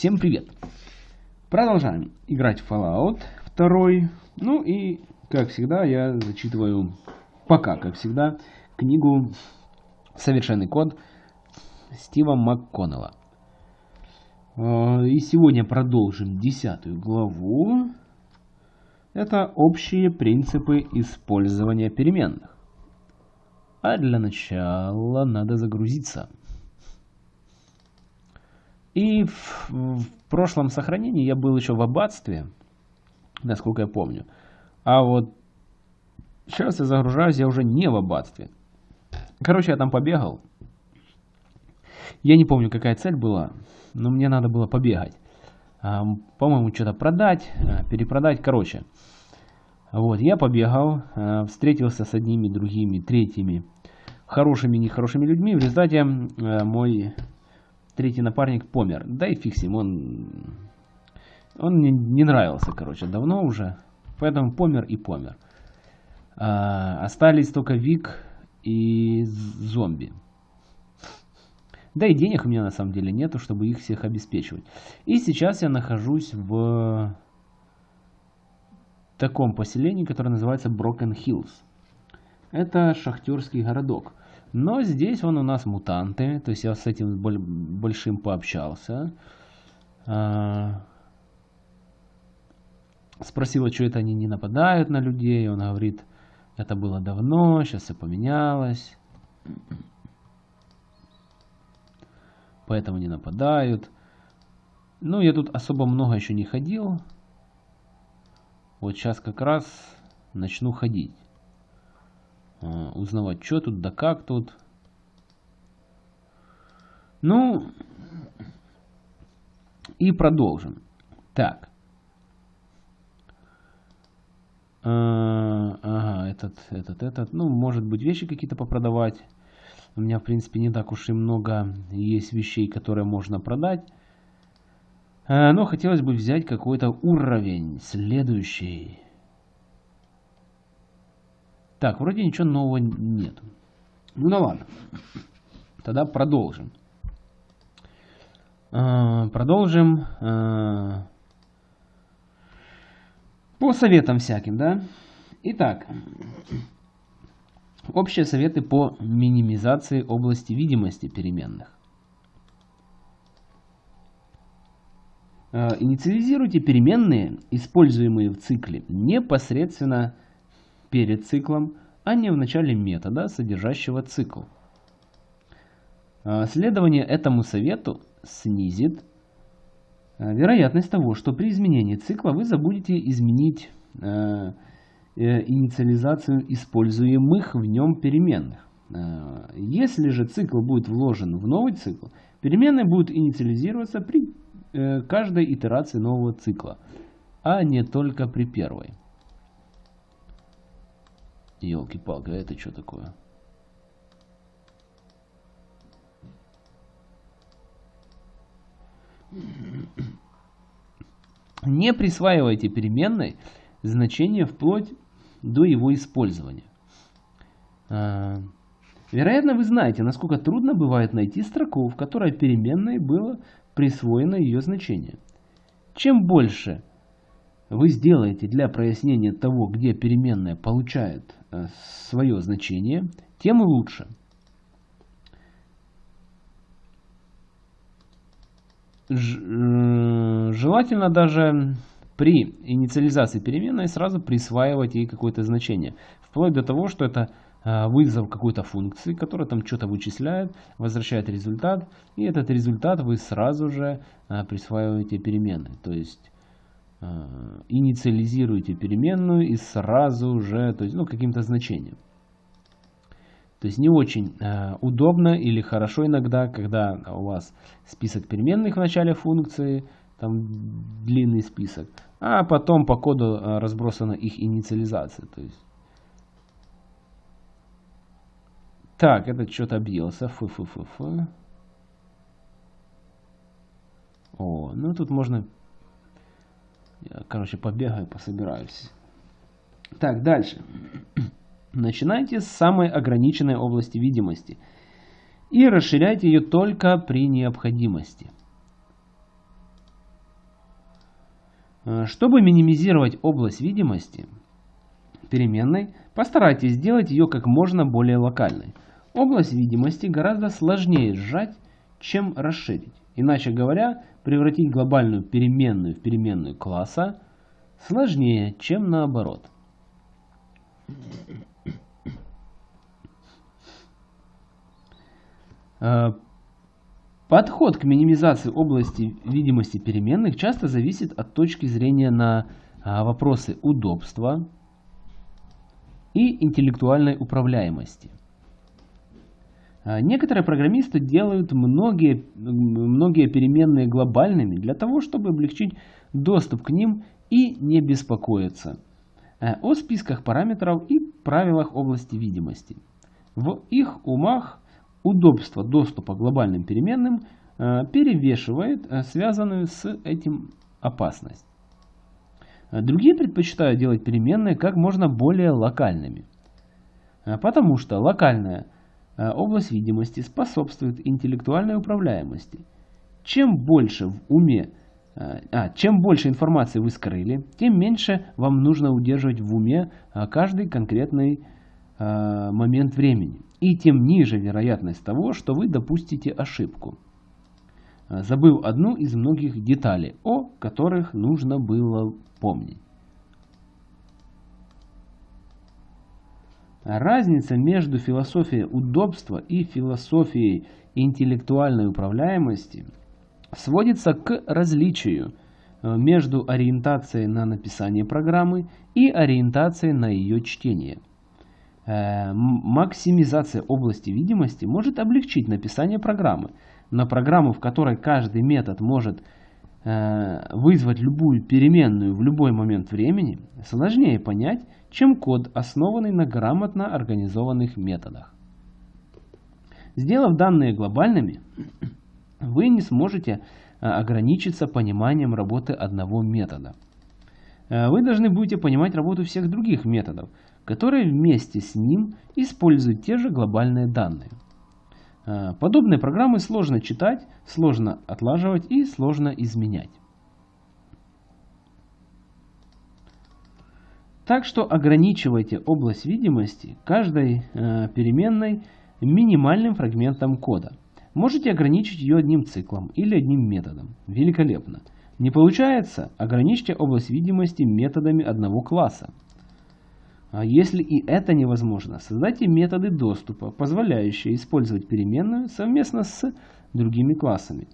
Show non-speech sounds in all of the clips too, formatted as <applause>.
Всем привет! Продолжаем играть в Fallout 2. Ну и, как всегда, я зачитываю, пока, как всегда, книгу «Совершенный код» Стива МакКоннелла. А, и сегодня продолжим десятую главу. Это общие принципы использования переменных. А для начала надо загрузиться. И в, в прошлом сохранении я был еще в аббатстве, насколько я помню. А вот сейчас я загружаюсь, я уже не в аббатстве. Короче, я там побегал. Я не помню, какая цель была, но мне надо было побегать. А, По-моему, что-то продать, а, перепродать, короче. Вот, я побегал, а, встретился с одними, другими, третьими, хорошими, нехорошими людьми. В результате мой третий напарник помер. Да и фиг с ним, он, он мне не нравился, короче, давно уже. Поэтому помер и помер. А, остались только Вик и зомби. Да и денег у меня на самом деле нету, чтобы их всех обеспечивать. И сейчас я нахожусь в таком поселении, которое называется Broken Hills. Это шахтерский городок. Но здесь он у нас мутанты, то есть я с этим большим пообщался. А, спросила, что это они не нападают на людей. Он говорит, это было давно, сейчас все поменялось. Поэтому не нападают. Ну, я тут особо много еще не ходил. Вот сейчас как раз начну ходить. А, узнавать, что тут, да как тут. Ну, и продолжим. Так. А, ага, этот, этот, этот. Ну, может быть, вещи какие-то попродавать. У меня, в принципе, не так уж и много есть вещей, которые можно продать. А, но хотелось бы взять какой-то уровень следующий. Так, вроде ничего нового нет. Ну да ладно. Тогда продолжим. А, продолжим а, по советам всяким, да? Итак, общие советы по минимизации области видимости переменных. А, инициализируйте переменные, используемые в цикле, непосредственно перед циклом, а не в начале метода, содержащего цикл. А, следование этому совету снизит а, вероятность того, что при изменении цикла вы забудете изменить а, э, инициализацию используемых в нем переменных. Если же цикл будет вложен в новый цикл, переменные будут инициализироваться при э, каждой итерации нового цикла, а не только при первой. Елки-палки, а это что такое? Не присваивайте переменной значение вплоть до его использования. А, вероятно, вы знаете, насколько трудно бывает найти строку, в которой переменной было присвоено ее значение. Чем больше вы сделаете для прояснения того, где переменная получает э, свое значение, тем лучше. Э, желательно даже при инициализации переменной сразу присваивать ей какое-то значение. Вплоть до того, что это э, вызов какой-то функции, которая там что-то вычисляет, возвращает результат. И этот результат вы сразу же присваиваете переменной. То есть инициализируете переменную и сразу же, то есть, ну, каким-то значением. То есть не очень э, удобно или хорошо иногда, когда у вас список переменных в начале функции, там длинный список, а потом по коду э, разбросана их инициализация. То есть. Так, это что-то объелся. Фу -фу -фу -фу. О, ну тут можно я, короче, побегаю, пособираюсь. Так, дальше. <clears throat> Начинайте с самой ограниченной области видимости и расширяйте ее только при необходимости. Э, чтобы минимизировать область видимости переменной, постарайтесь сделать ее как можно более локальной. Область видимости гораздо сложнее сжать, чем расширить. Иначе говоря, превратить глобальную переменную в переменную класса сложнее, чем наоборот. Э, подход к минимизации области видимости переменных часто зависит от точки зрения на а, вопросы удобства и интеллектуальной управляемости. А, некоторые программисты делают многие, многие переменные глобальными для того, чтобы облегчить доступ к ним и не беспокоиться э, о списках параметров и правилах области видимости. В их умах удобство доступа к глобальным переменным э, перевешивает э, связанную с этим опасность. Другие предпочитают делать переменные как можно более локальными, потому что локальная область видимости способствует интеллектуальной управляемости. Чем больше в уме Э, а, чем больше информации вы скрыли, тем меньше вам нужно удерживать в уме а, каждый конкретный а, момент времени. И тем ниже вероятность того, что вы допустите ошибку. А, забыл одну из многих деталей, о которых нужно было помнить. Разница между философией удобства и философией интеллектуальной управляемости – сводится к различию э, между ориентацией на написание программы и ориентацией на ее чтение. Э, максимизация области видимости может облегчить написание программы, но программу, в которой каждый метод может вызвать любую переменную в любой момент времени, сложнее понять, чем код, основанный на грамотно организованных методах. Сделав данные глобальными, <clears throat> вы не сможете а, ограничиться пониманием работы одного метода. А, вы должны будете понимать работу всех других методов, которые вместе с ним используют те же глобальные данные. А, подобные программы сложно читать, сложно отлаживать и сложно изменять. Так что ограничивайте область видимости каждой э, переменной минимальным фрагментом кода. Можете ограничить ее одним циклом или одним методом. Великолепно. Не получается? Ограничьте область видимости методами одного класса. А если и это невозможно, создайте методы доступа, позволяющие использовать переменную совместно с другими классами.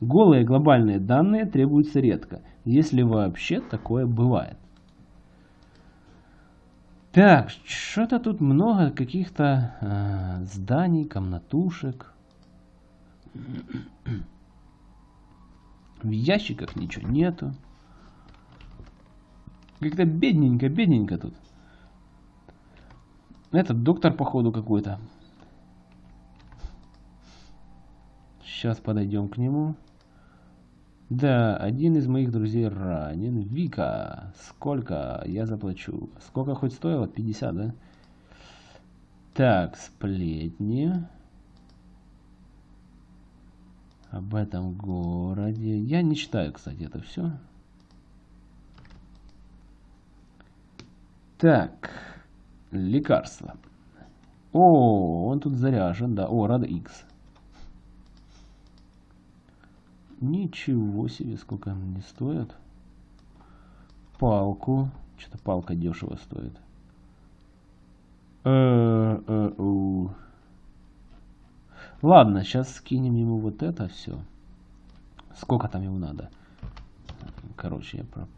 Голые глобальные данные требуются редко, если вообще такое бывает. Так, что-то тут много каких-то э, зданий, комнатушек. В ящиках ничего нету. Как-то бедненько, бедненько тут. Этот доктор, походу, какой-то. Сейчас подойдем к нему. Да, один из моих друзей ранен. Вика, сколько я заплачу? Сколько хоть стоило? 50, да? Так, сплетни об этом городе. Я не читаю, кстати, это все. Так, лекарство. О, он тут заряжен, да. О, рада X. Ничего себе, сколько он не стоит. Палку. Что-то палка дешево стоит. Э -э Ладно, сейчас скинем ему вот это все. Сколько там ему надо? Короче, я про...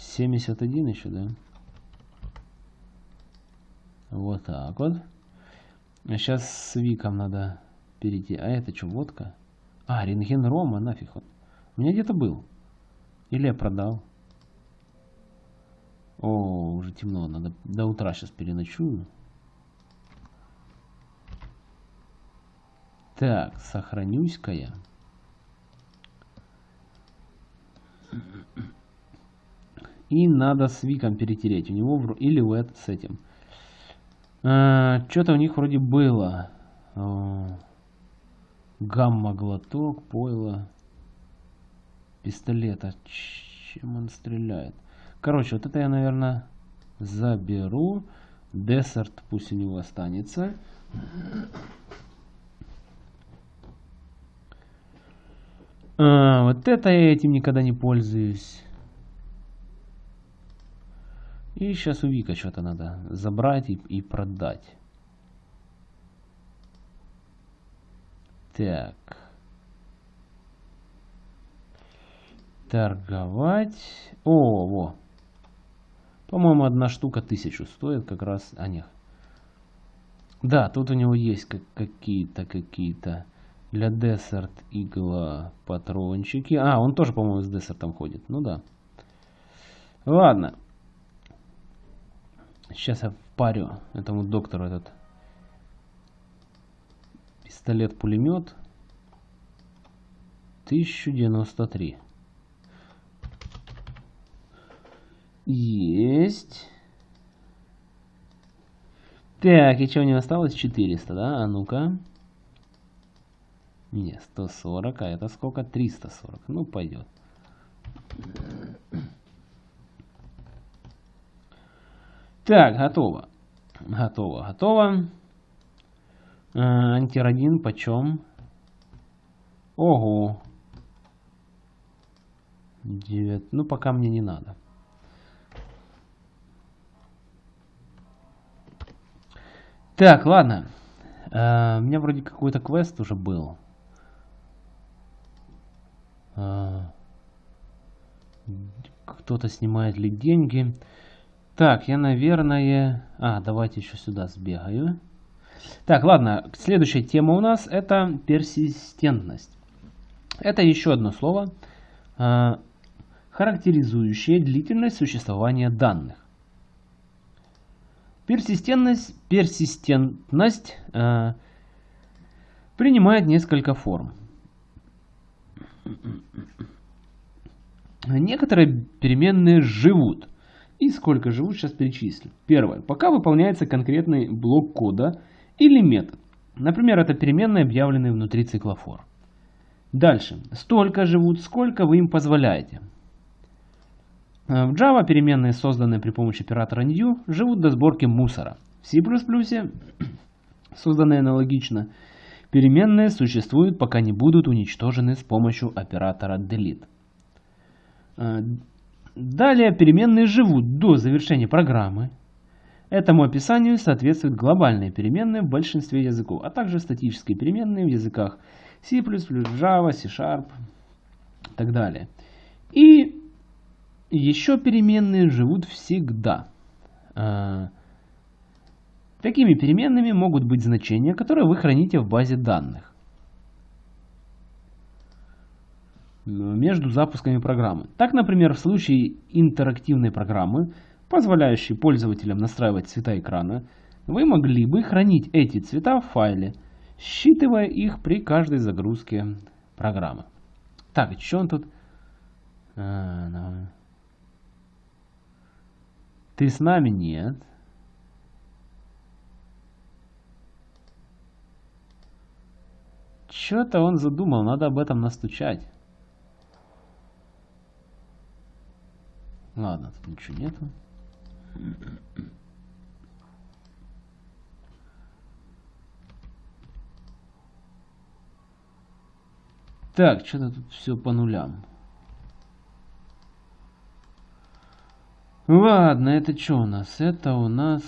1171 еще, да? Вот так вот. А сейчас с Виком надо перейти. А это что, водка? А, рентген Рома, нафиг. Вот. У меня где-то был. Или я продал. О, уже темно, надо до утра сейчас переночую. Так, сохранюсь-ка я. И надо с Виком перетереть. У него или у этого с этим. А, Что-то у них вроде было. Гамма-глоток, пойло, пистолета. Чем он стреляет? Короче, вот это я, наверное, заберу. Десерт пусть у него останется. А, вот это я этим никогда не пользуюсь. И сейчас у Вика что-то надо забрать и, и продать. Так. Торговать. О, во. По-моему, одна штука тысячу стоит как раз. А, нет. Да, тут у него есть какие-то, какие-то для десерт игла патрончики. А, он тоже, по-моему, с десертом ходит. Ну да. Ладно. Сейчас я впарю этому доктору этот пистолет-пулемет. 1093. Есть. Так, и у него осталось? 400, да? А ну-ка. Не, 140, а это сколько? 340. Ну, пойдет. Так, готово. Готово, готово. А, антирадин почем? Ого. 9. Ну, пока мне не надо. Так, ладно. Uh, у меня вроде какой-то квест уже был. Uh, Кто-то снимает ли деньги. Так, я, наверное... А, давайте еще сюда сбегаю. Так, ладно. Следующая тема у нас это персистентность. Это еще одно слово, uh, характеризующее длительность существования данных. Персистентность, персистентность э, принимает несколько форм. Некоторые переменные живут. И сколько живут, сейчас перечислю. Первое. Пока выполняется конкретный блок кода или метод. Например, это переменные, объявленные внутри цикла for. Дальше. Столько живут, сколько вы им позволяете. Э, в Java переменные, созданные при помощи оператора new, живут до сборки мусора. В C++, <clears throat> созданные аналогично, переменные существуют, пока не будут уничтожены с помощью оператора delete. Далее переменные живут до завершения программы. Этому описанию соответствуют глобальные переменные в большинстве языков, а также статические переменные в языках C++, Java, C-Sharp и так далее. И еще переменные живут всегда. А, такими переменными могут быть значения, которые вы храните в базе данных. Между запусками программы. Так, например, в случае интерактивной программы, позволяющей пользователям настраивать цвета экрана, вы могли бы хранить эти цвета в файле, считывая их при каждой загрузке программы. Так, что он тут... А, ты с нами? Нет. Что-то он задумал, надо об этом настучать. Ладно, тут ничего нету. Так, что-то тут все по нулям. Ладно, это что у нас? Это у нас,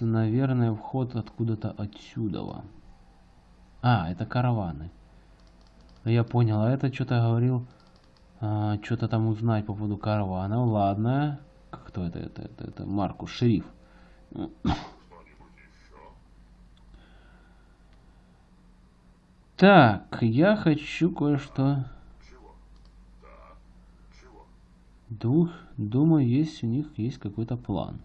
наверное, вход откуда-то отсюда. А, это караваны. Я понял, а это что-то говорил, а, что-то там узнать по поводу каравана. Ладно. Кто это? Это, это, это Маркус, шериф. Так, я хочу кое-что... Дух, думаю, есть у них есть какой-то план.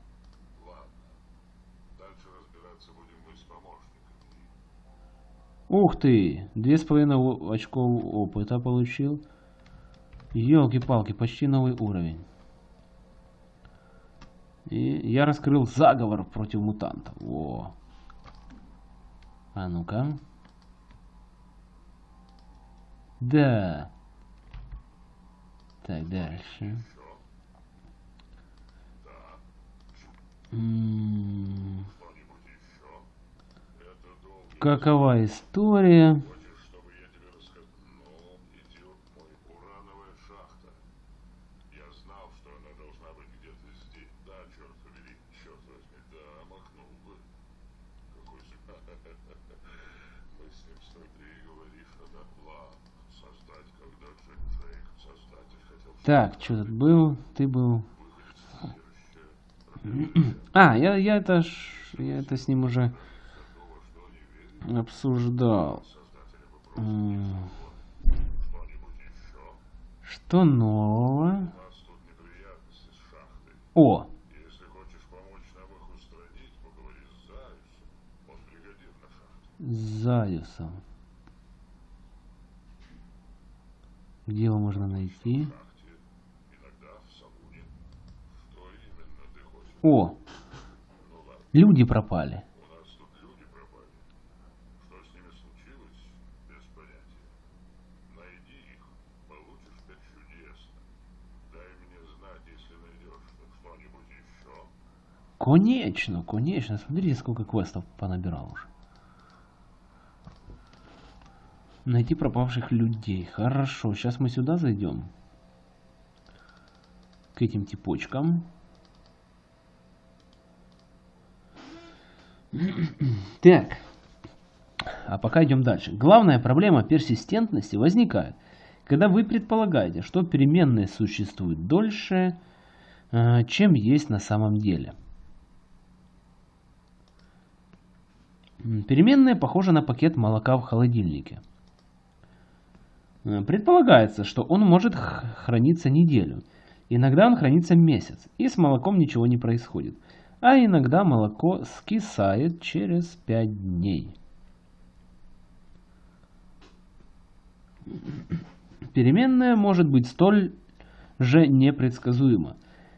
Ух ты! Две с половиной очков опыта получил. Елки-палки, почти новый уровень. И я раскрыл заговор против мутантов. Во. А ну-ка. Да. Так, дальше. Какова история? Хочешь, чтобы я тебе рассказал? Ну, идет мой урановая шахта. Я знал, что она должна быть где-то здесь. Да, черт побери, черт возьми, да, махнул бы. Какой же... Мы с ним смотри и говоришь, надо план создать, когда Джек Джейк, создатель, хотел Так, что тут был? Ты был. А, я, я это я это с ним уже обсуждал. Что нового? О. Заюсом. Где его можно найти? Найдешь что-нибудь еще. Конечно, конечно. Смотрите, сколько квестов понабирал уже. Найти пропавших людей. Хорошо, сейчас мы сюда зайдем. К этим типочкам. <clears throat> Так. А пока идем дальше. Главная проблема персистентности возникает, когда вы предполагаете, что переменные существуют дольше, э, чем есть на самом деле. Переменная похожа на пакет молока в холодильнике. Э, Предполагается, что он может храниться неделю. Иногда он хранится месяц, и с молоком ничего не происходит. А иногда молоко скисает через 5 дней. Переменная может быть столь же непредсказуема.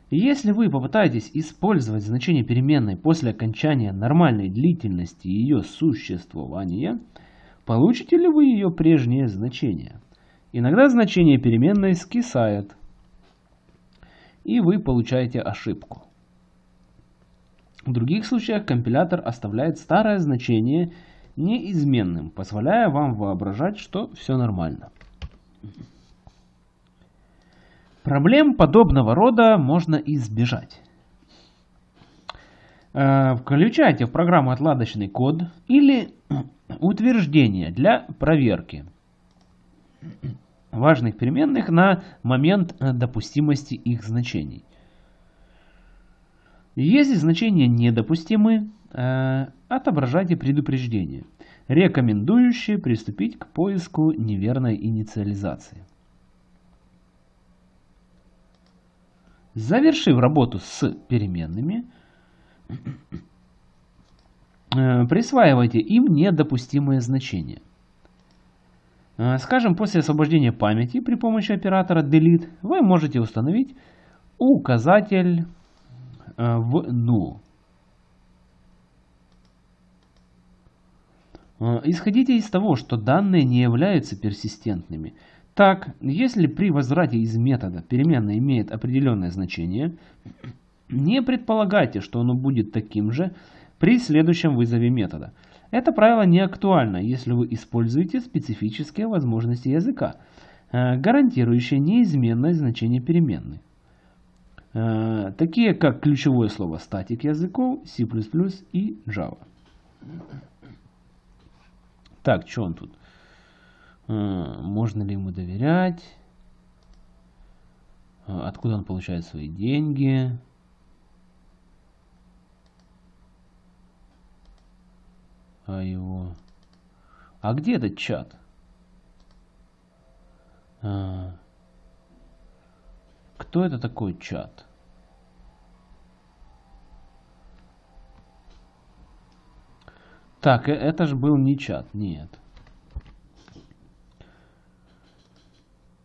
Если вы попытаетесь использовать значение переменной после окончания нормальной длительности ее существования, получите ли вы ее прежнее значение? Иногда значение переменной скисает, и вы получаете ошибку. В других случаях компилятор оставляет старое значение неизменным, позволяя вам воображать, что все нормально. Проблем подобного рода можно избежать. Э, Включайте в программу отладочный код или <clears throat> утверждение для проверки <clears throat> важных переменных на момент э, допустимости их значений. Если значения недопустимы, э, отображайте предупреждение, рекомендующее приступить к поиску неверной инициализации. Завершив работу с переменными, э, присваивайте им недопустимые значения. Э, Скажем, после освобождения памяти при помощи оператора delete вы можете установить указатель в null. Э, Исходите из того, что данные не являются персистентными. Так, если при возврате из метода переменная имеет определенное значение, не предполагайте, что оно будет таким же при следующем вызове метода. Это правило не актуально, если вы используете специфические возможности языка, э, гарантирующие неизменность значения переменной. Э, Такие как ключевое слово статик языков, C++ и Java. Так, что он тут? Э, Можно ли ему доверять? Э, Откуда он получает свои деньги? А его... А где этот чат? Кто это такой чат? Так, э- это же был не чат, нет.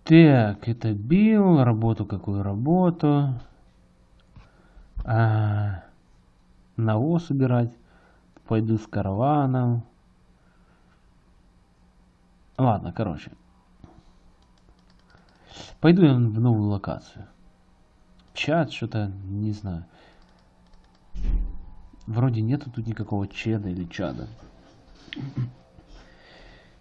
Так, это бил, работу какую работу? А, навоз убирать. Пойду с караваном. Ладно, короче. Пойду я в новую локацию. Чат, что-то, не знаю. Вроде нету тут никакого чеда или чада.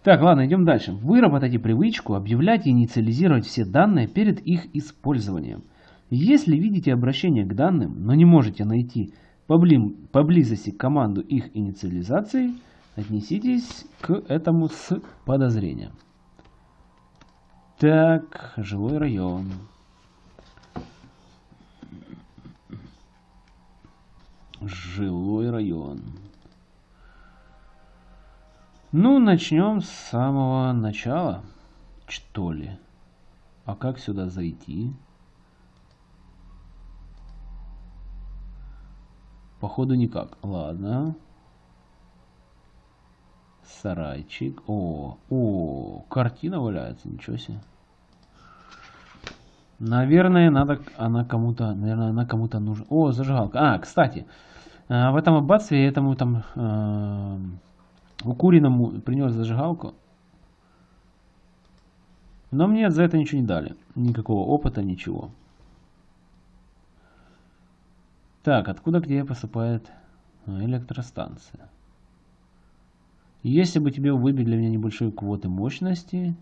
Так, ладно, идем дальше. Выработайте привычку объявлять и инициализировать все данные перед их использованием. Если видите обращение к данным, но не можете найти побли поблизости команду их инициализации, отнеситесь к этому с подозрением. Так, жилой район. Жилой район. Ну, начнем с самого начала, что ли. А как сюда зайти? Походу никак. Ладно. Сарайчик. О, о, картина валяется, ничего себе. Наверное, надо, она кому-то, наверное, она кому-то нужна. О, зажигалка. А, кстати, э, в этом аббатстве этому там э, укуренному принес зажигалку. Но мне за это ничего не дали. Никакого опыта, ничего. Так, откуда где поступает э, электростанция? Если бы тебе выбить для меня небольшой квоты мощности...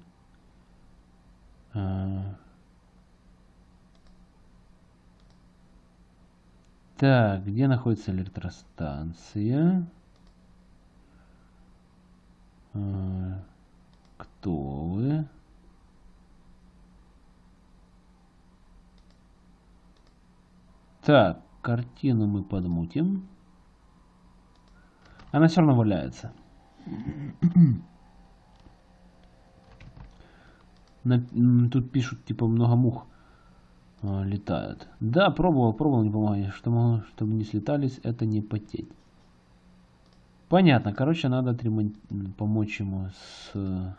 Э, Так, где находится электростанция? А, кто вы? Так, картину мы подмутим. Она все равно валяется. <clears throat> Тут пишут, типа, много мух. А, летают. Да, пробовал, пробовал, не помогает. Чтобы, чтобы не слетались, это не потеть. Понятно. Короче, надо отремонт... помочь ему с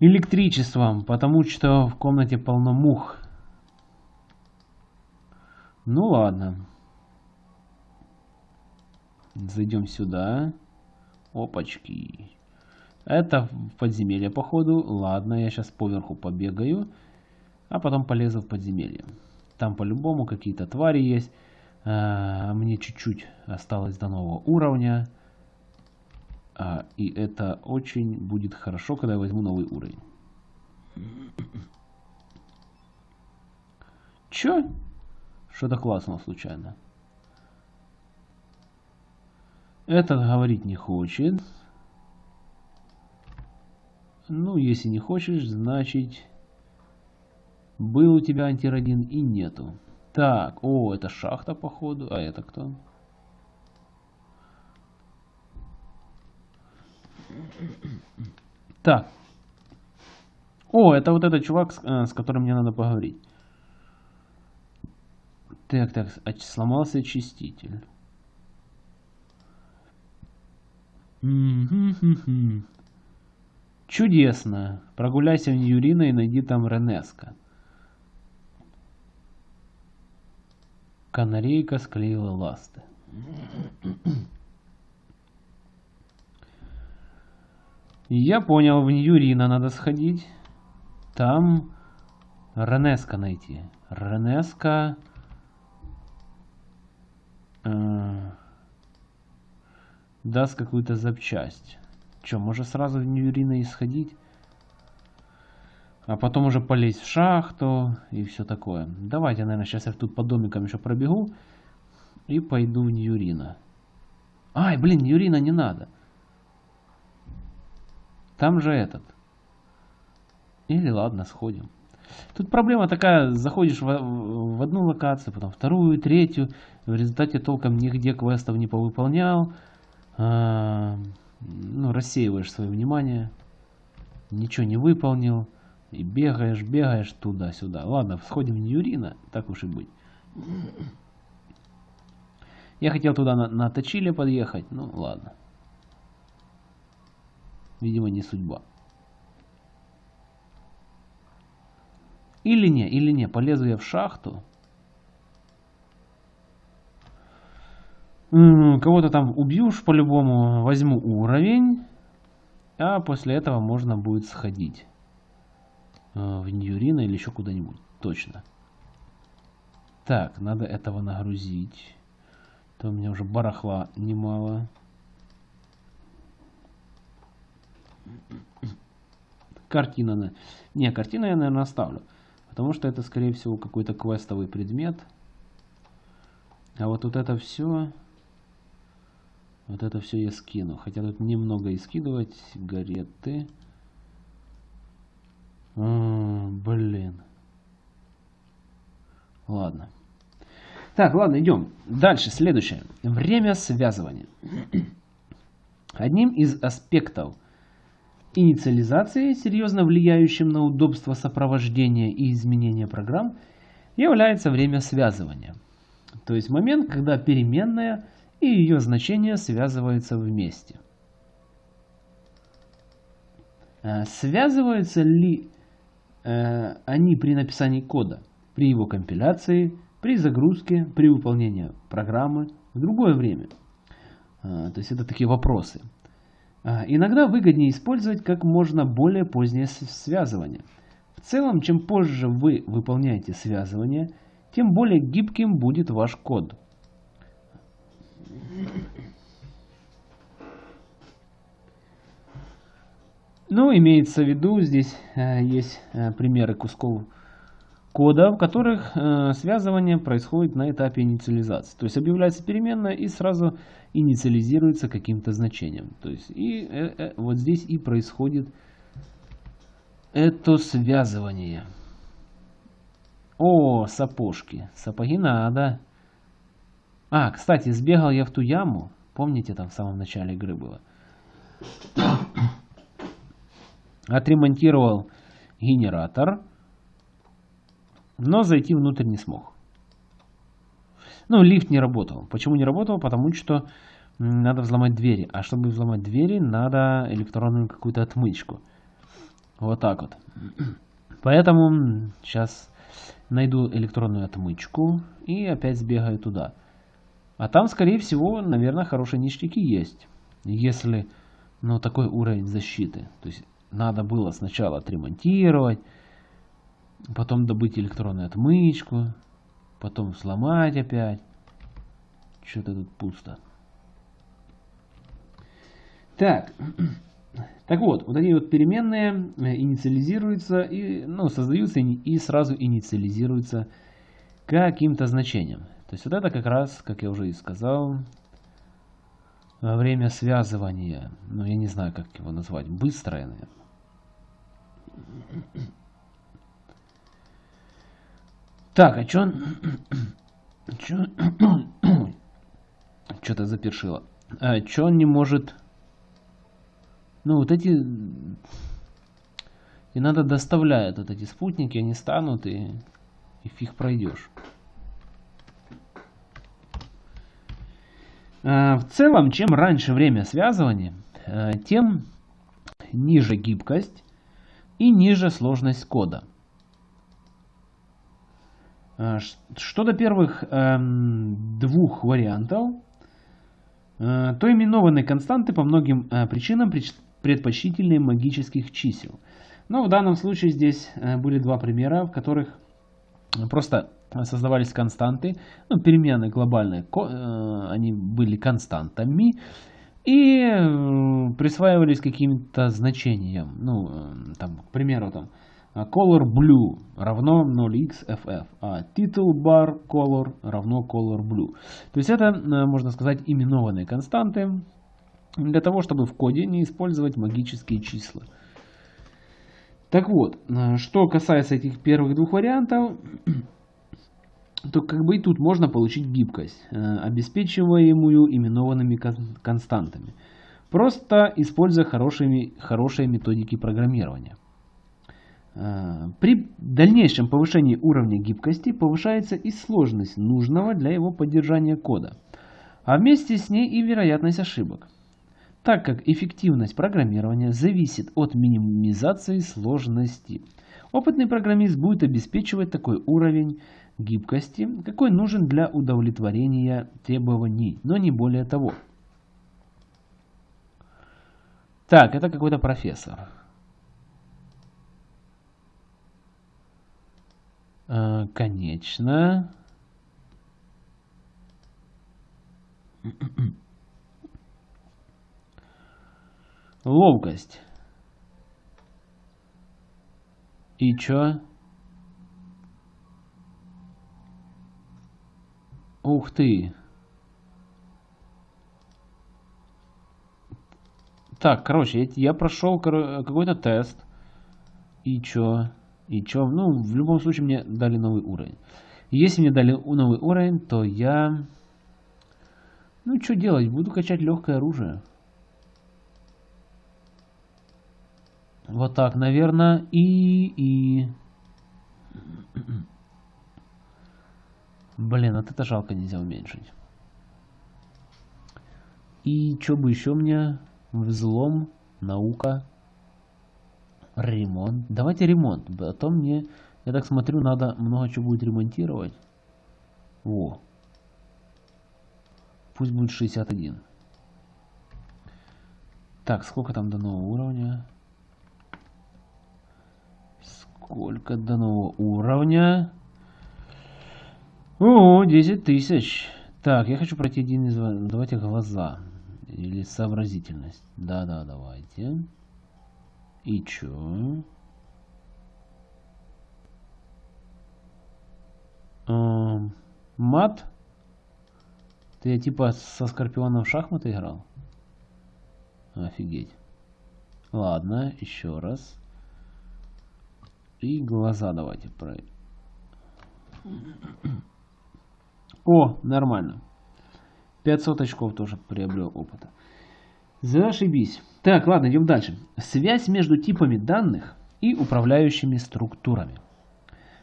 электричеством, потому что в комнате полно мух. Ну ладно. Зайдем сюда. Опачки. Это подземелье, походу. Ладно, я сейчас поверху побегаю а потом полезу в подземелье. Там по-любому какие-то твари есть. А, мне чуть-чуть осталось до нового уровня. А, и это очень будет хорошо, когда я возьму новый уровень. Чё? Что-то классного случайно. Этот говорить не хочет. Ну, если не хочешь, значит... Был у тебя антирадин и нету. Так, о, это шахта походу. А это кто? Так. О, это вот этот чувак, с, э, с которым мне надо поговорить. Так, так, сломался очиститель. Чудесно. Прогуляйся в Ньюрина и найди там Ренеска. Канарейка склеила ласты. Я понял, в Ньюрина надо сходить. Там Ренеска найти. Ренеска... Э, даст какую-то запчасть. Че, может сразу в Ньюрина и сходить? А потом уже полезть в шахту и все такое. Давайте, наверное, сейчас я тут по домикам еще пробегу и пойду в Ньюрина. Ай, блин, Ньюрина не надо. Там же этот. Или ладно, сходим. Тут проблема такая, заходишь в, в одну локацию, потом вторую, третью, в результате толком нигде квестов не повыполнял, а, ну, рассеиваешь свое внимание, ничего не выполнил, и бегаешь, бегаешь туда-сюда. Ладно, сходим в Ньюрина, так уж и быть. Я хотел туда на, на Точиле подъехать, ну ладно. Видимо, не судьба. Или не, или не, полезу я в шахту. Кого-то там убьешь по-любому, возьму уровень. А после этого можно будет сходить. В Ньюрина или еще куда-нибудь. Точно. Так, надо этого нагрузить. То у меня уже барахла немало. Картина. Не, картину я, наверное, оставлю. Потому что это, скорее всего, какой-то квестовый предмет. А вот, вот это все... Вот это все я скину. Хотя тут немного и скидывать. Сигареты. А, блин. Ладно. Так, ладно, идем. Дальше, следующее. Время связывания. Одним из аспектов инициализации, серьезно влияющим на удобство сопровождения и изменения программ, является время связывания. То есть момент, когда переменная и ее значение связываются вместе. Э, связываются ли э, они при написании кода, при его компиляции, при загрузке, при выполнении программы в другое время? Э, то есть это такие вопросы. Иногда выгоднее использовать как можно более позднее связывание. В целом, чем позже вы выполняете связывание, тем более гибким будет ваш код. Ну, имеется в виду, здесь э, есть э, примеры кусков кода, в которых э, связывание происходит на этапе инициализации. То есть объявляется переменная и сразу инициализируется каким-то значением. То есть и вот здесь и происходит это связывание. О, сапожки. Сапоги надо. А, кстати, сбегал я в ту яму. Помните, там в самом начале игры было? Отремонтировал генератор. Но зайти внутрь не смог. Ну, лифт не работал. Почему не работал? Потому что надо взломать двери. А чтобы взломать двери, надо электронную какую-то отмычку. Вот так вот. <clears throat> Поэтому сейчас найду электронную отмычку и опять сбегаю туда. А там, скорее всего, наверное, хорошие ништяки есть. Если, ну, такой уровень защиты. То есть, надо было сначала отремонтировать, потом добыть электронную отмычку, потом сломать опять. Что-то тут пусто. Так, так вот, вот эти вот переменные э, инициализируются, и, ну, создаются и сразу инициализируются каким-то значением. То есть вот это как раз, как я уже и сказал, время связывания, ну я не знаю, как его назвать, быстрое, наверное. Так, а чё... <coughs> чё... <coughs> Что-то запершило. А, чё он не может... Ну, вот эти... И надо доставляют вот эти спутники, они станут и, и фиг пройдешь. Э, в целом, чем раньше время связывания, э, тем ниже гибкость и ниже сложность кода. Э, что до первых эм, двух вариантов, то именованные константы по многим причинам предпочтительнее магических чисел. Но в данном случае здесь были два примера, в которых просто создавались константы, ну, переменные глобальные, э, они были константами и э, присваивались каким-то значением. Ну, э, там, к примеру, там, color blue равно 0xff, а title bar color равно color blue. То есть это, можно сказать, именованные константы для того, чтобы в коде не использовать магические числа. Так вот, что касается этих первых двух вариантов, то как бы и тут можно получить гибкость, э, обеспечиваемую именованными константами, просто используя хорошие, хорошие методики программирования. Э, при дальнейшем повышении уровня гибкости повышается и сложность нужного для его поддержания кода, а вместе с ней и вероятность ошибок, так как эффективность программирования зависит от минимизации сложности. Опытный программист будет обеспечивать такой уровень гибкости, какой нужен для удовлетворения требований, но не более того. Так, это какой-то профессор. Э, конечно. Ловкость. И чё? Ух ты. Так, короче, я, прошел какой-то тест. И чё? И чё? Ну, в любом случае мне дали новый уровень. Если мне дали новый уровень, то я... Ну, что делать? Буду качать легкое оружие. Вот так, наверное. И... и... Блин, вот это жалко нельзя уменьшить. И что бы еще мне? Взлом, наука, ремонт. Давайте ремонт. А то мне, я так смотрю, надо много чего будет ремонтировать. О. Пусть будет 61. Так, сколько там до нового уровня? Сколько до нового уровня? О, 10 тысяч. Так, я хочу пройти один из... Давайте глаза. Или сообразительность. Да-да, давайте. И чё? Эм, мат? Ты типа со Скорпионом в шахматы играл? Офигеть. Ладно, еще раз. И глаза давайте проверим. <clears throat> <clears throat> О, нормально. 500 очков тоже приобрел опыта. Зашибись. Так, ладно, идем дальше. Связь между типами данных и управляющими структурами.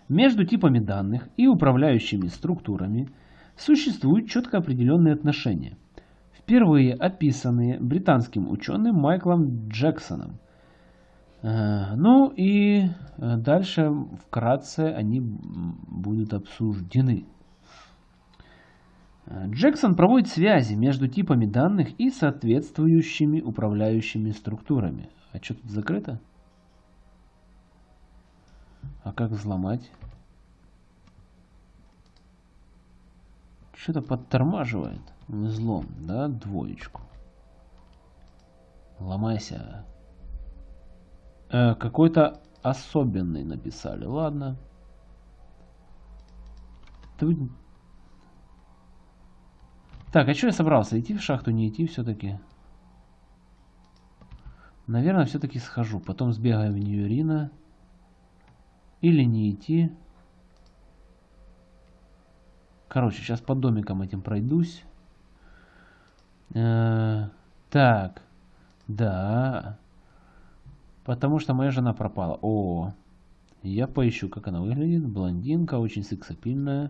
Между типами данных и управляющими структурами существуют четко определенные отношения, впервые описанные британским ученым Майклом Джексоном. Э, ну и э, дальше вкратце они будут обсуждены. Джексон проводит связи между типами данных и соответствующими управляющими структурами. А что тут закрыто? А как взломать? Что-то подтормаживает. Взлом, да? Двоечку. Ломайся. Э, Какой-то особенный написали. Ладно. Тут так, а что я собрался? Идти в шахту, не идти все-таки? Наверное, все-таки схожу. Потом сбегаю в Ньюрина. Или не идти. Короче, сейчас по домикам этим пройдусь. Э -э так. Да. Потому что моя жена пропала. О, я поищу, как она выглядит. Блондинка, очень сексапильная.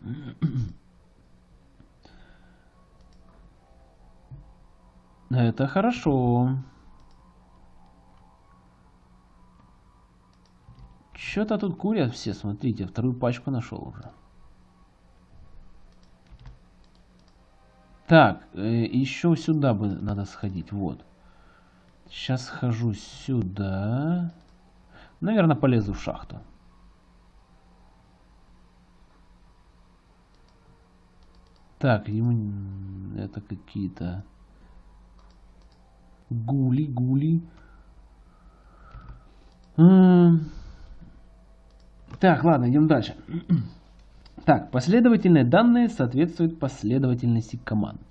<clears throat> Это хорошо. Что-то тут курят все, смотрите, вторую пачку нашел уже. Так, э, еще сюда бы надо сходить, вот. Сейчас схожу сюда. Наверное, полезу в шахту. Так, ему это какие-то... Гули, гули. Так, ладно, идем дальше. <clears throat> Так, последовательные данные соответствуют последовательности команд.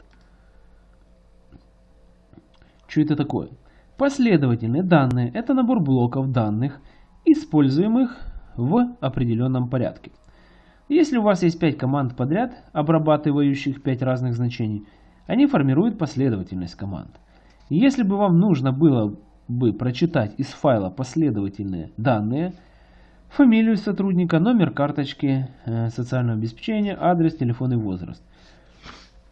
Что это такое? Последовательные данные – это набор блоков данных, используемых в определенном порядке. Если у вас есть 5 команд подряд, обрабатывающих 5 разных значений, они формируют последовательность команд. Если бы вам нужно было бы прочитать из файла последовательные данные, фамилию сотрудника, номер карточки э, социального обеспечения, адрес, телефон и возраст,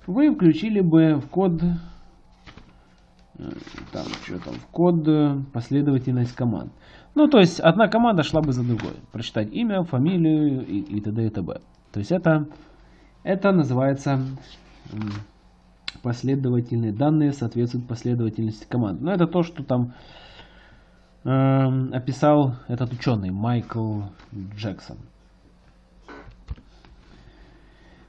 вы включили бы в код, э, там, что там, в код э, последовательность команд. Ну, то есть, одна команда шла бы за другой. Прочитать имя, фамилию и, и т.д. и т.б. То есть, это, это называется последовательные данные соответствуют последовательности команд. Но это то, что там э, описал этот ученый Майкл Джексон.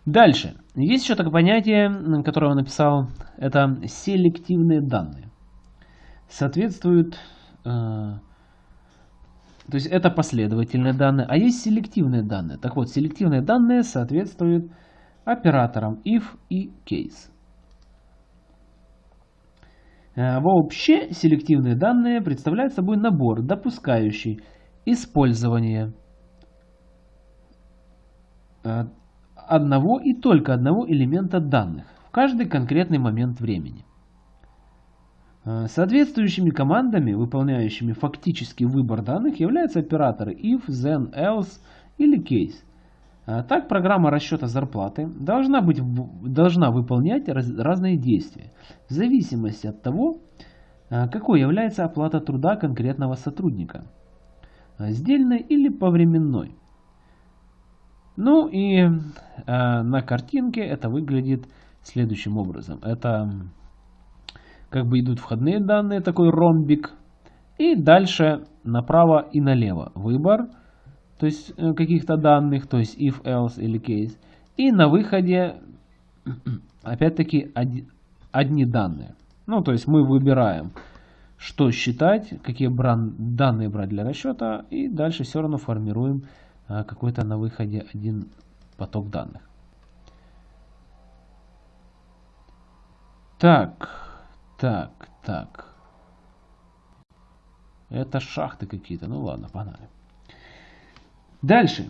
Дальше. Есть еще такое понятие, которое он написал. Это селективные данные. Соответствуют... Э, то есть это последовательные данные, а есть селективные данные. Так вот, селективные данные соответствуют операторам if и case. Э, вообще, селективные данные представляют собой набор, допускающий использование э, одного и только одного элемента данных в каждый конкретный момент времени. Э, соответствующими командами, выполняющими фактический выбор данных, являются операторы if, then, else или case. Э, так, программа расчета зарплаты должна, быть, должна выполнять раз, разные действия, в зависимости от того, э, какой является оплата труда конкретного сотрудника, сдельной или повременной. Ну и э, на картинке это выглядит следующим образом. Это как бы идут входные данные, такой ромбик. И дальше направо и налево выбор, то есть э, каких-то данных, то есть if, else или case. И на выходе <clears throat> опять-таки одни, данные. Ну, то есть мы выбираем, что считать, какие бран, данные брать для расчета. И дальше все равно формируем а, какой-то на выходе один поток данных. Так, так, так. Это шахты какие-то. Ну ладно, погнали. Дальше.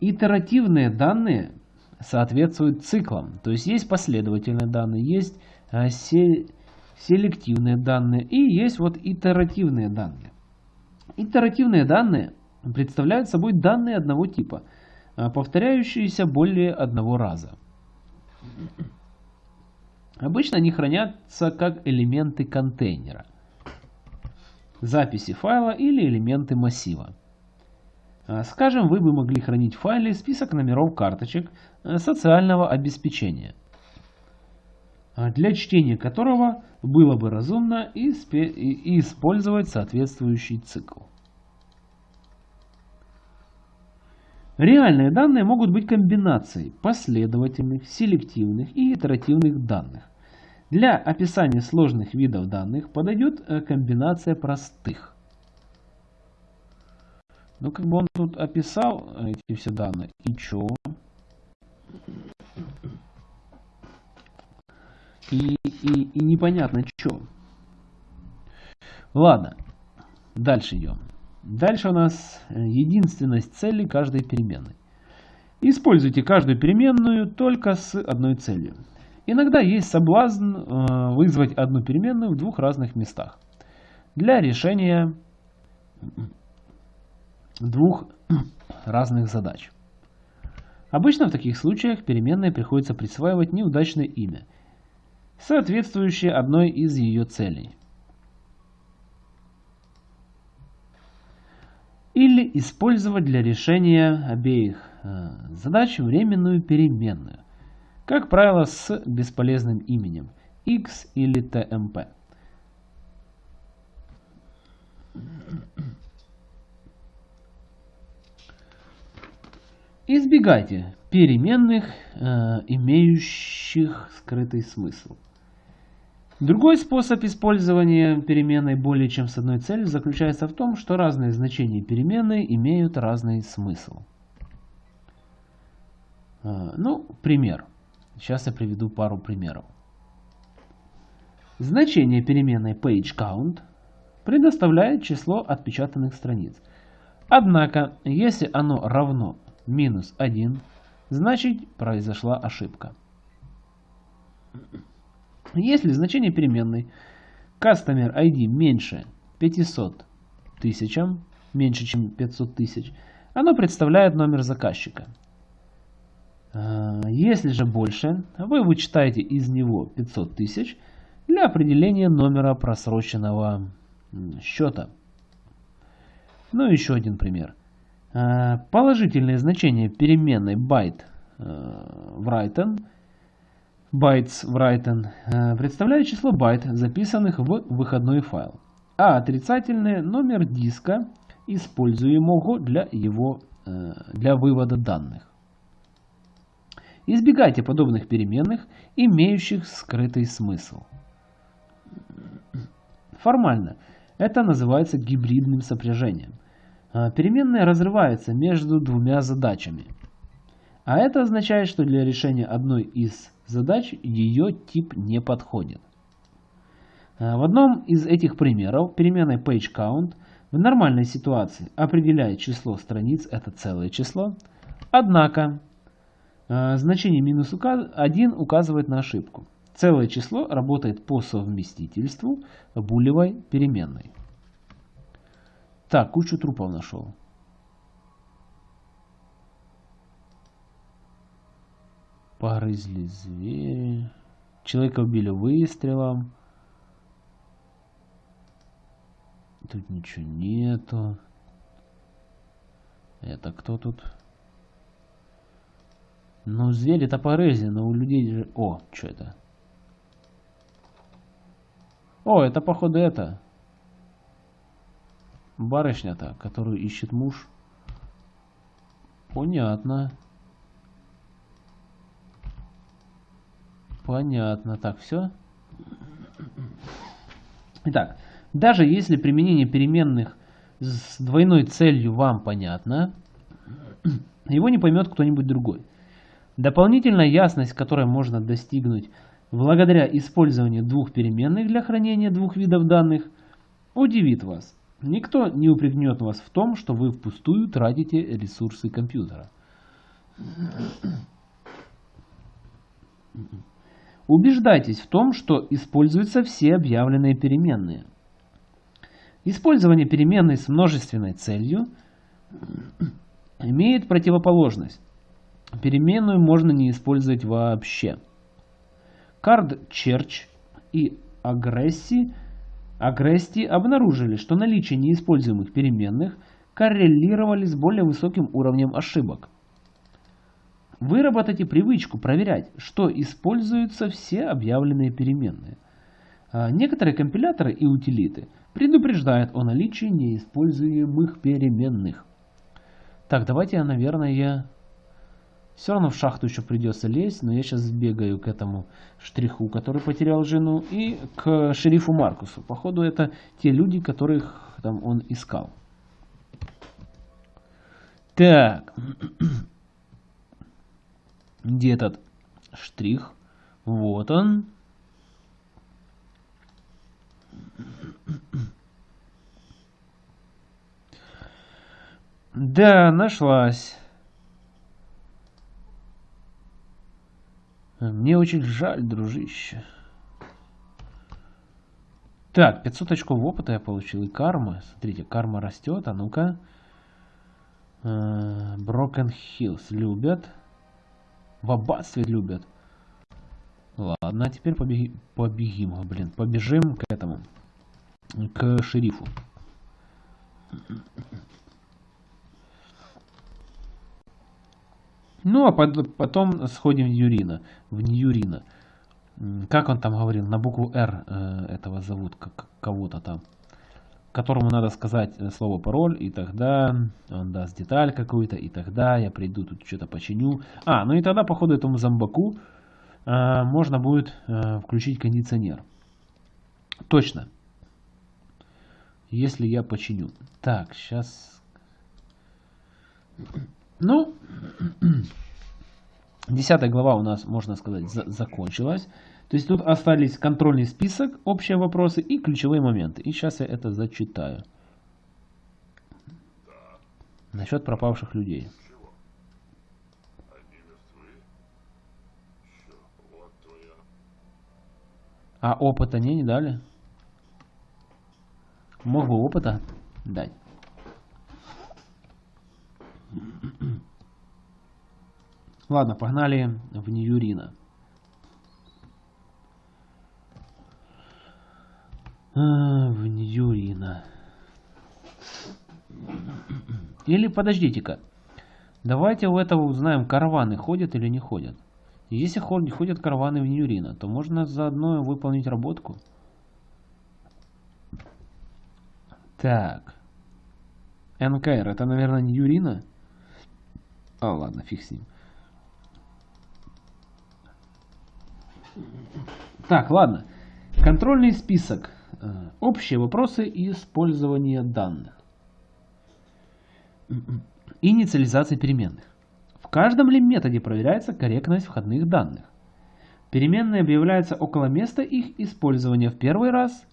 Итеративные данные соответствуют циклам. То есть есть последовательные данные, есть а, селективные данные и есть вот итеративные данные. Итеративные данные представляют собой данные одного типа, а, повторяющиеся более одного раза. Обычно они хранятся как элементы контейнера, записи файла или элементы массива. А, скажем, вы бы могли хранить в файле список номеров карточек а, социального обеспечения, для чтения которого было бы разумно использовать соответствующий цикл. Реальные данные могут быть комбинацией последовательных, селективных и итеративных данных. Для описания сложных видов данных подойдет э, комбинация простых. Ну, как бы он тут описал эти все данные. И чё? И, и, и непонятно чё. Ладно, дальше идем. Дальше у нас э, единственность цели каждой переменной. Используйте каждую переменную только с одной целью. Иногда есть соблазн э, вызвать одну переменную в двух разных местах. Для решения двух <clears throat> разных задач. Обычно в таких случаях переменной приходится присваивать неудачное имя, соответствующее одной из ее целей. или использовать для решения обеих э, задач временную переменную, как правило с бесполезным именем x или tmp. Избегайте переменных, э, имеющих скрытый смысл. Другой способ использования переменной более чем с одной целью заключается в том, что разные значения переменной имеют разный смысл. А, ну, пример. Сейчас я приведу пару примеров. Значение переменной pageCount предоставляет число отпечатанных страниц. Однако, если оно равно минус 1, значит произошла ошибка. Если значение переменной customer ID меньше 500 тысячам, меньше чем 500 тысяч, оно представляет номер заказчика. А, если же больше, вы вычитаете из него 500 тысяч для определения номера просроченного счета. Ну еще один пример. А, положительное значение переменной byte в written bytes written э, представляет число байт, записанных в выходной файл, а отрицательное номер диска, используемого для, его, э, для вывода данных. Избегайте подобных переменных, имеющих скрытый смысл. Формально это называется гибридным сопряжением. А, переменная разрывается между двумя задачами. А это означает, что для решения одной из задач ее тип не подходит. А, в одном из этих примеров переменной pageCount в нормальной ситуации определяет число страниц, это целое число, однако а, значение минус 1 указывает на ошибку. Целое число работает по совместительству булевой переменной. Так, кучу трупов нашел. Погрызли звери. Человека убили выстрелом. Тут ничего нету. Это кто тут? Ну, звери-то порези, но у людей же... О, что это? О, это походу это. Барышня-то, которую ищет муж. Понятно. Понятно. Так, все. Итак, даже если применение переменных с двойной целью вам понятно, его не поймет кто-нибудь другой. Дополнительная ясность, которой можно достигнуть благодаря использованию двух переменных для хранения двух видов данных, удивит вас. Никто не упрекнет вас в том, что вы впустую тратите ресурсы компьютера. Убеждайтесь в том, что используются все объявленные переменные. Использование переменной с множественной целью имеет противоположность. Переменную можно не использовать вообще. Card Church и агрессии, агрессии обнаружили, что наличие неиспользуемых переменных коррелировали с более высоким уровнем ошибок. Выработайте привычку проверять, что используются все объявленные переменные. А некоторые компиляторы и утилиты предупреждают о наличии неиспользуемых переменных. Так, давайте я, наверное, все равно в шахту еще придется лезть, но я сейчас сбегаю к этому штриху, который потерял жену, и к шерифу Маркусу. Походу это те люди, которых там он искал. Так. <clears throat> Где этот штрих? Вот он. <clears throat> Да, нашлась. Мне очень жаль, дружище. Так, 500 очков опыта я получил и кармы. Смотрите, карма растет. А ну-ка. Broken Hills любят. В аббатстве любят. Ладно, а теперь побеги, побегим, блин, побежим к этому, к шерифу. Ну, а потом сходим в Юрина, в Ньюрина. Как он там говорил, на букву «Р» э, этого зовут, как кого-то там. Которому надо сказать э, слово пароль, и тогда он даст деталь какую-то, и тогда я приду тут что-то починю. А, ну и тогда, походу, этому зомбаку э, можно будет включить кондиционер. Точно. Если я починю. Так, сейчас... Ну, <clears throat> десятая глава у нас, можно сказать, за закончилась. То есть тут остались контрольный список, общие вопросы и ключевые моменты. И сейчас я это зачитаю. Насчет пропавших людей. А опыта не, не дали? Мог бы опыта дать. Ладно, погнали в Ньюрина. В Ньюрина. Или подождите-ка. Давайте у этого узнаем, караваны ходят или не ходят. Если ходят караваны в Ньюрина, то можно заодно выполнить работку. Так. НКР, это, наверное, Ньюрина? А, ладно, фиг с ним. Так, ладно. Контрольный список. Э, Общие вопросы использования данных. Инициализация переменных. В каждом ли методе проверяется корректность входных данных? Переменные объявляются около места их использования в первый раз.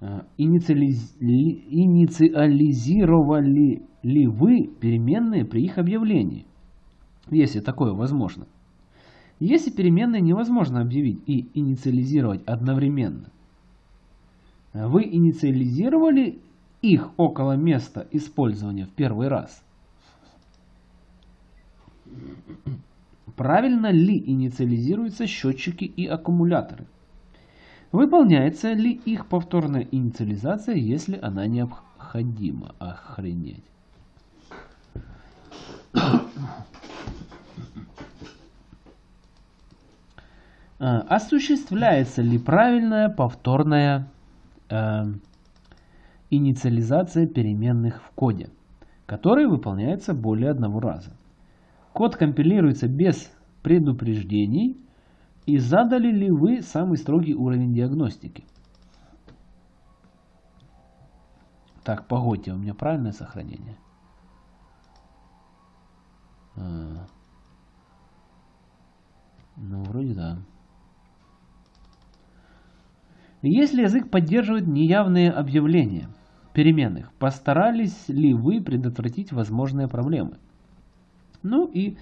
Э, Инициализ... ли- Инициализировали ли вы переменные при их объявлении? Если такое возможно. Если переменные невозможно объявить и инициализировать одновременно, вы инициализировали их около места использования в первый раз? Правильно ли инициализируются счетчики и аккумуляторы? Выполняется ли их повторная инициализация, если она необходима? Охренеть. Осуществляется ли правильная повторная э, инициализация переменных в коде, который выполняется более одного раза? Код компилируется без предупреждений. И задали ли вы самый строгий уровень диагностики? Так, погодьте, у меня правильное сохранение? А. Ну, вроде да. Если язык поддерживает неявные объявления переменных, постарались ли вы предотвратить возможные проблемы? Ну и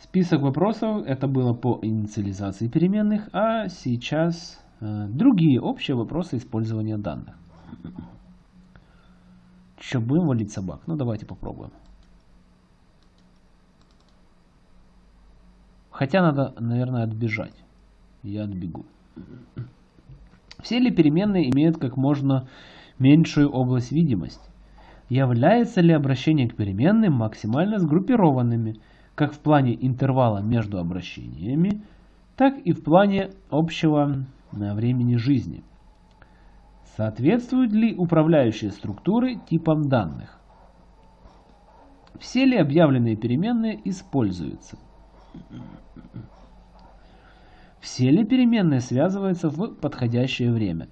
список вопросов, это было по инициализации переменных, а сейчас э, другие общие вопросы использования данных. Че, будем валить собак? Ну давайте попробуем. Хотя надо, наверное, отбежать. Я отбегу. Все ли переменные имеют как можно меньшую область видимости? Является ли обращение к переменным максимально сгруппированными, как в плане интервала между обращениями, так и в плане общего э, времени жизни? Соответствуют ли управляющие структуры типам данных? Все ли объявленные переменные используются? Все ли переменные связываются в подходящее время?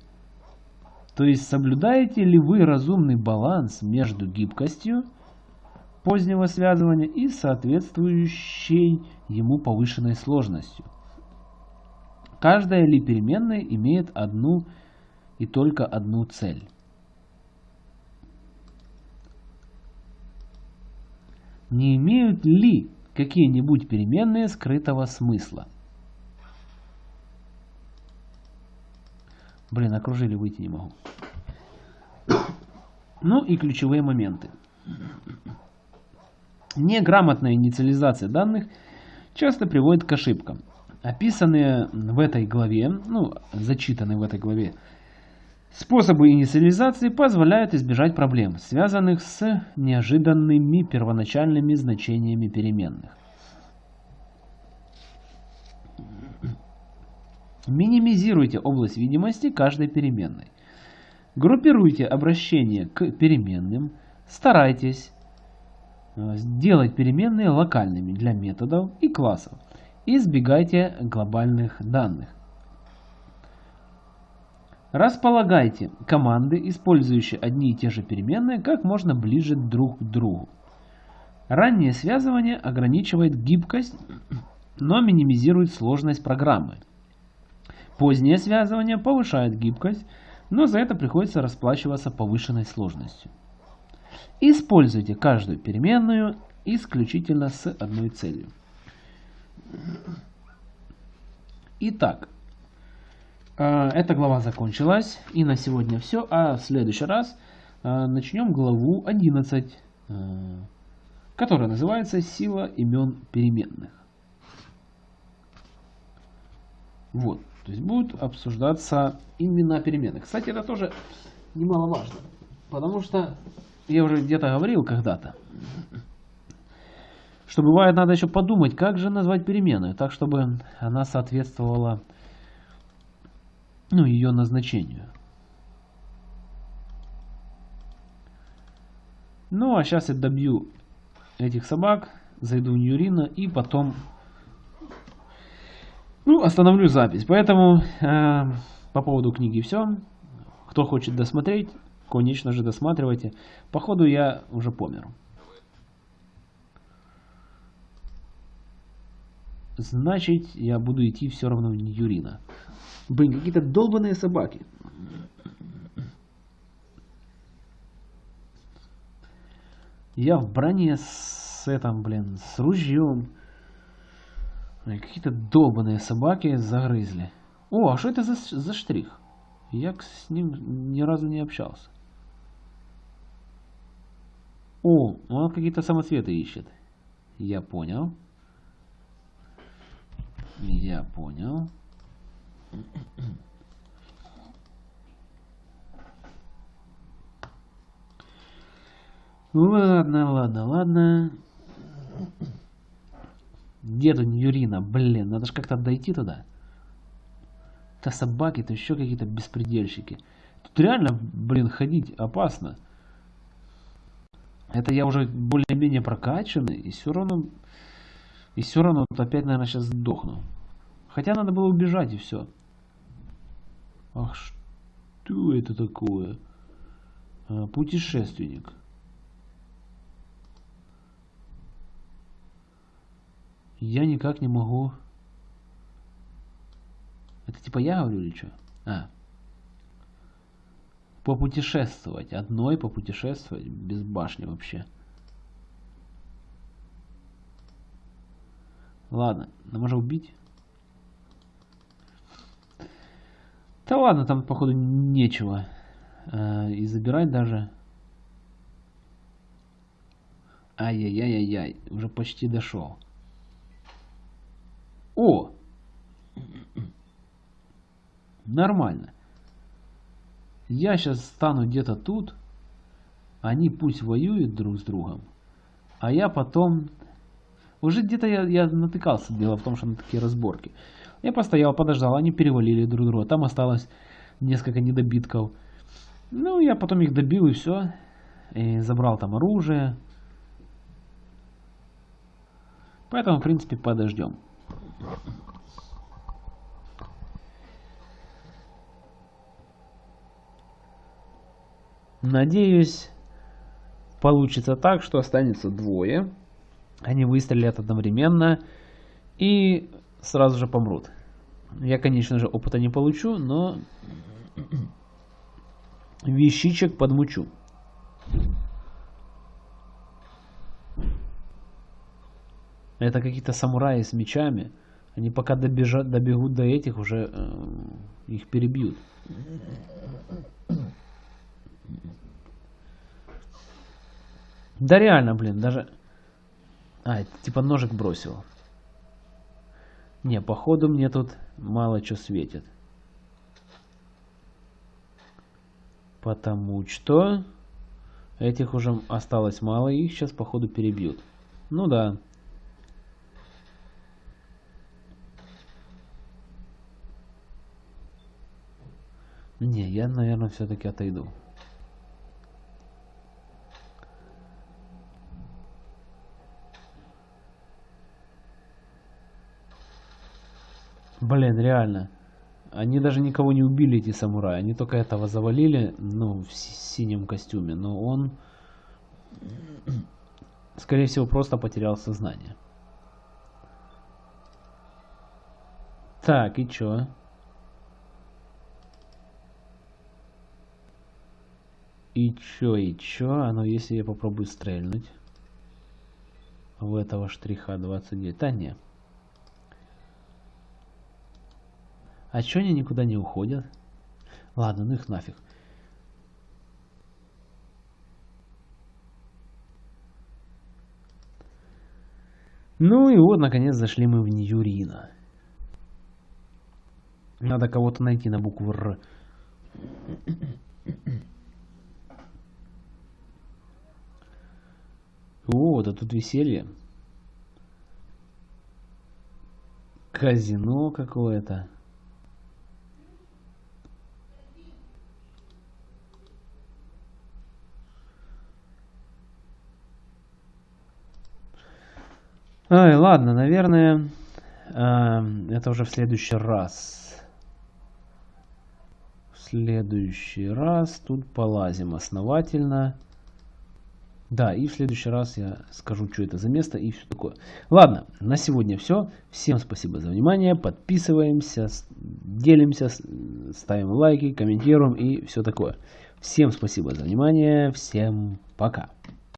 То есть соблюдаете ли вы разумный баланс между гибкостью позднего связывания и соответствующей ему повышенной сложностью? Каждая ли переменная имеет одну и только одну цель? Не имеют ли какие-нибудь переменные скрытого смысла? Блин, окружили, выйти не могу. Ну и ключевые моменты. Неграмотная инициализация данных часто приводит к ошибкам. Описанные в этой главе, ну, зачитанные в этой главе, способы инициализации позволяют избежать проблем, связанных с неожиданными первоначальными значениями переменных. Минимизируйте область видимости каждой переменной. Группируйте обращение к переменным. Старайтесь э, сделать переменные локальными для методов и классов. Избегайте глобальных данных. Располагайте команды, использующие одни и те же переменные, как можно ближе друг к другу. Раннее связывание ограничивает гибкость, но минимизирует сложность программы. Позднее связывание повышает гибкость, но за это приходится расплачиваться повышенной сложностью. Используйте каждую переменную исключительно с одной целью. Итак, э, эта глава закончилась, и на сегодня все, а в следующий раз э, начнем главу 11, э, которая называется «Сила имен переменных». Вот. То есть будут обсуждаться имена переменных. Кстати, это тоже немаловажно. Потому что я уже где-то говорил когда-то, что бывает надо еще подумать, как же назвать переменную, так чтобы она соответствовала ну, ее назначению. Ну, а сейчас я добью этих собак, зайду в Ньюрина и потом Ну, остановлю запись. Поэтому э, по поводу книги все. Кто хочет досмотреть, конечно же, досматривайте. Походу я уже помер. Значит, я буду идти все равно в Юрина. Блин, какие-то долбаные собаки. Я в броне с этим, блин, с ружьем. Какие-то долбаные собаки загрызли. О, а что это за, за штрих? Я с ним ни разу не общался. О, он какие-то самоцветы ищет. Я понял. Я понял. Ладно, ладно, ладно. Где тут Юрина? Блин, надо же как-то дойти туда. То собаки, то еще какие-то беспредельщики. Тут реально, блин, ходить опасно. Это я уже более-менее прокачанный, и все равно... И все равно тут опять, наверное, сейчас сдохну. Хотя надо было убежать, и все. Ах, что это такое? А, путешественник. Я никак не могу... Это типа я говорю или что? А. Попутешествовать. Одной попутешествовать. Без башни вообще. Ладно, нам можно убить. Да ладно, там походу нечего. Э, и забирать даже. Ай-яй-яй-яй-яй. Уже почти дошел. О! Нормально. Я сейчас стану где-то тут. Они пусть воюют друг с другом. А я потом... Уже где-то я, я натыкался. Дело в том, что на такие разборки. Я постоял, подождал. Они перевалили друг друга. Там осталось несколько недобитков. Ну, я потом их добил и все. И забрал там оружие. Поэтому, в принципе, подождем. Надеюсь, получится так, что останется двое. Они выстрелят одновременно и сразу же помрут. Я, конечно же, опыта не получу, но вещичек подмучу. Это какие-то самураи с мечами. Они пока добежат, добегут до этих, уже э, их перебьют. Да реально, блин, даже... А, типа ножик бросил. Не, походу мне тут мало что светит. Потому что этих уже осталось мало, и их сейчас походу перебьют. Ну да. Не, я, наверное, все-таки отойду. Блин, реально. Они даже никого не убили, эти самураи. Они только этого завалили, ну, в синем костюме. Но он, скорее всего, просто потерял сознание. Так, и чё? И чё, и чё? А ну если я попробую стрельнуть в этого штриха 29. Да не. А чё они никуда не уходят? Ладно, ну их нафиг. Ну и вот, наконец, зашли мы в Ньюрина. Надо кого-то найти на букву Р. О, да тут веселье. Казино какое-то. Ай, ладно, наверное, Эм, это уже в следующий раз. В следующий раз тут полазим основательно. Да, и в следующий раз я скажу, что это за место и все такое. Ладно, на сегодня все. Всем спасибо за внимание. Подписываемся, делимся, ставим лайки, комментируем и все такое. Всем спасибо за внимание. Всем пока.